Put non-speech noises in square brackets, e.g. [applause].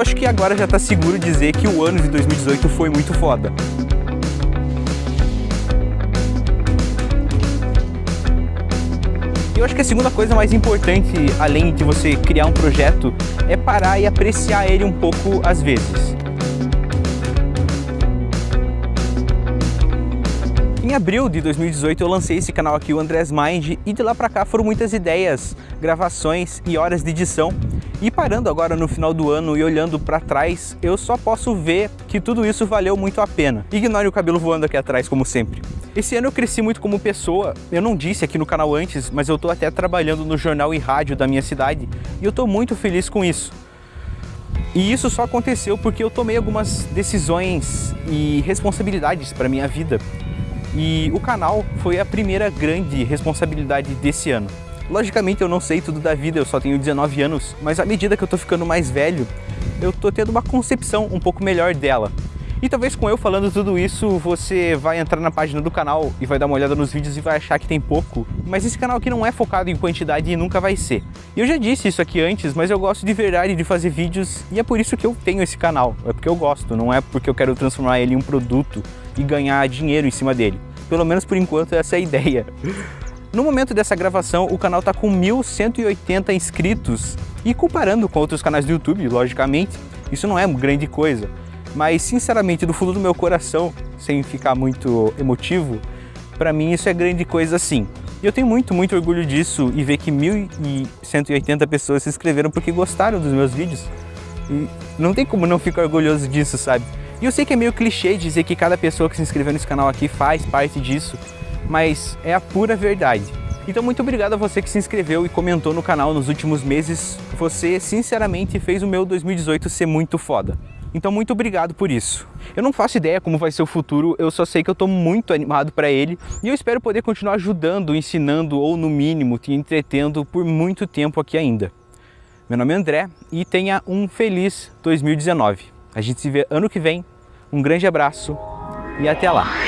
acho que agora já tá seguro dizer que o ano de 2018 foi muito foda. Eu acho que a segunda coisa mais importante, além de você criar um projeto, é parar e apreciar ele um pouco às vezes. Em abril de 2018 eu lancei esse canal aqui, o Andrés Mind, e de lá pra cá foram muitas ideias, gravações e horas de edição. E parando agora no final do ano e olhando pra trás, eu só posso ver que tudo isso valeu muito a pena. Ignore o cabelo voando aqui atrás, como sempre. Esse ano eu cresci muito como pessoa, eu não disse aqui no canal antes, mas eu tô até trabalhando no jornal e rádio da minha cidade, e eu tô muito feliz com isso. E isso só aconteceu porque eu tomei algumas decisões e responsabilidades para minha vida e o canal foi a primeira grande responsabilidade desse ano. Logicamente eu não sei tudo da vida, eu só tenho 19 anos, mas à medida que eu tô ficando mais velho, eu tô tendo uma concepção um pouco melhor dela. E talvez com eu falando tudo isso, você vai entrar na página do canal e vai dar uma olhada nos vídeos e vai achar que tem pouco. Mas esse canal aqui não é focado em quantidade e nunca vai ser. E eu já disse isso aqui antes, mas eu gosto de verdade de fazer vídeos e é por isso que eu tenho esse canal. É porque eu gosto, não é porque eu quero transformar ele em um produto e ganhar dinheiro em cima dele. Pelo menos por enquanto essa é a ideia. [laughs] No momento dessa gravação, o canal está com 1.180 inscritos e comparando com outros canais do YouTube, logicamente, isso não é grande coisa. Mas, sinceramente, do fundo do meu coração, sem ficar muito emotivo, para mim isso é grande coisa sim. E eu tenho muito, muito orgulho disso e ver que 1.180 pessoas se inscreveram porque gostaram dos meus vídeos. E não tem como não ficar orgulhoso disso, sabe? E eu sei que é meio clichê dizer que cada pessoa que se inscreveu nesse canal aqui faz parte disso, mas é a pura verdade. Então muito obrigado a você que se inscreveu e comentou no canal nos últimos meses. Você, sinceramente, fez o meu 2018 ser muito foda. Então muito obrigado por isso. Eu não faço ideia como vai ser o futuro, eu só sei que eu estou muito animado para ele e eu espero poder continuar ajudando, ensinando ou no mínimo te entretendo por muito tempo aqui ainda. Meu nome é André e tenha um feliz 2019. A gente se vê ano que vem um grande abraço e até lá!